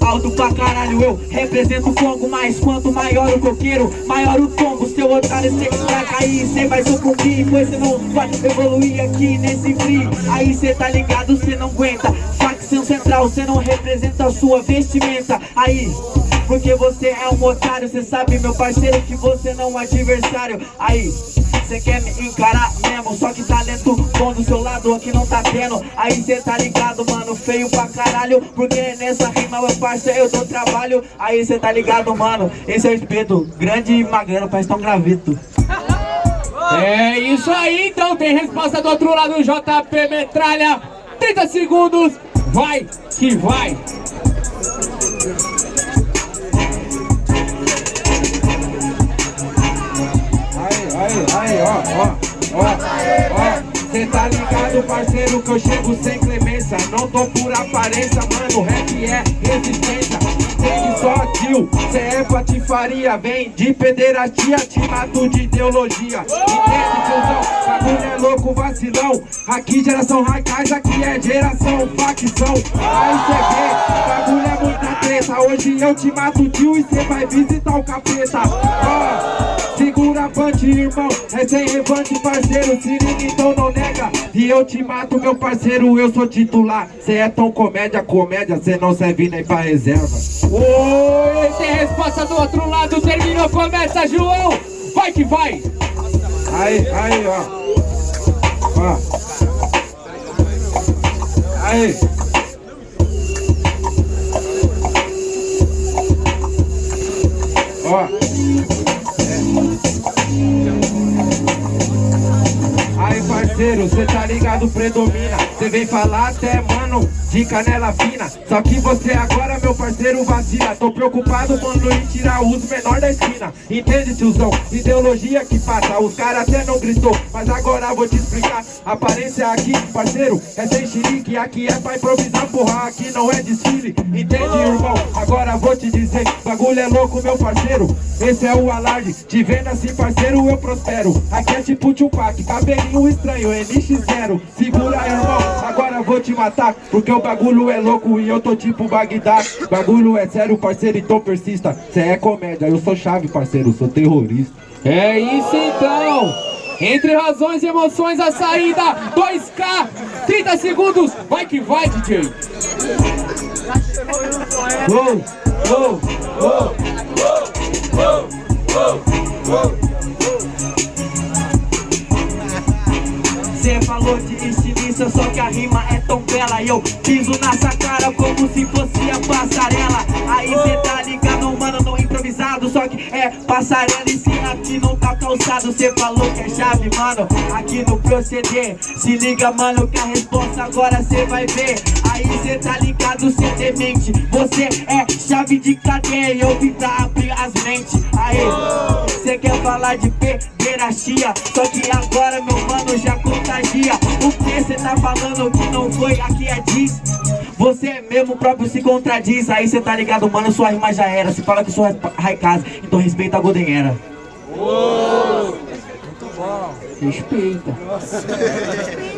Alto pra caralho, eu represento o Congo Mas quanto maior o coqueiro, maior o tombo Seu otário, cê vai cair, cê vai sucumbir Pois cê não vai evoluir aqui nesse free Aí cê tá ligado, cê não aguenta Facção central, cê não representa a sua vestimenta Aí... Porque você é um otário, cê sabe meu parceiro que você não é um adversário Aí, Cê quer me encarar mesmo, só que talento bom do seu lado aqui não tá tendo. Aí cê tá ligado, mano, feio pra caralho. Porque nessa rima, meu parceiro, eu dou trabalho. Aí cê tá ligado, mano, esse é o espeto. Grande e magrelo, parece tão gravito É isso aí, então tem resposta do outro lado, JP Metralha. 30 segundos, vai que vai ó, ó, ó, Cê tá ligado, parceiro, que eu chego sem clemência Não tô por aparência, mano, rap é resistência. Entende só, tio, cê é patifaria. Vem de pederastia, te mato de ideologia. Entende, tiozão, bagulho é louco, vacilão. Aqui geração raicais, aqui é geração facção. Aí cê vê, bagulho é muita treta. Hoje eu te mato, tio, e cê vai visitar o capeta. Ó punch, irmão, é sem revante, parceiro Se liga, então não nega. E eu te mato, meu parceiro, eu sou titular. Cê é tão comédia, comédia, cê não serve nem pra reserva. Oi, tem resposta do outro lado, terminou, começa, João. Vai que vai. Aí, aí, ó. Ó. Aí. Ó Aí parceiro, cê tá ligado, predomina. Cê vem falar até, mano, de canela fina. Só que você agora, meu parceiro, vacila. Tô preocupado, mano, em tirar os menor da esquina. Entende, tiozão? Ideologia que passa. Os caras até não gritou, mas agora vou te explicar. Aparência aqui, parceiro, é sem xerique Aqui é pra improvisar, porra, aqui não é desfile. Entende, irmão? Agora vou te dizer Bagulho é louco, meu parceiro. Esse é o alarde Te vendo assim, parceiro, eu prospero. Aqui é tipo Tupac, cabelinho estranho, NX0 Segura, irmão, agora vou te matar Porque o bagulho é louco e eu tô tipo Bagdá. Bagulho é sério, parceiro, então persista. Cê é comédia, eu sou chave, parceiro, sou terrorista. É isso então. Entre razões e emoções a saída 2K 30 segundos. Vai que vai DJ Uou, uou, uou, estilista, só que a rima é tão bela. E eu piso nessa cara como se fosse a passarela. Aí cê tá ligado, mano, no improvisado. Só que é passarela e se aqui não tá calçado. Cê falou que é chave, mano, aqui no proceder. Se liga, mano, que a resposta agora cê vai ver. Aí cê tá ligado, cê demente. Você é chave de cadeia e eu vim pra abrir as mentes. Aí, cê quer falar de pederastia Só que agora, meu mano, já contagia O que cê tá falando que não foi, aqui é diz. Você mesmo próprio se contradiz. Aí cê tá ligado, mano, sua rima já era. Você fala que sou Raikaz, então respeita a Golden Era. Respeita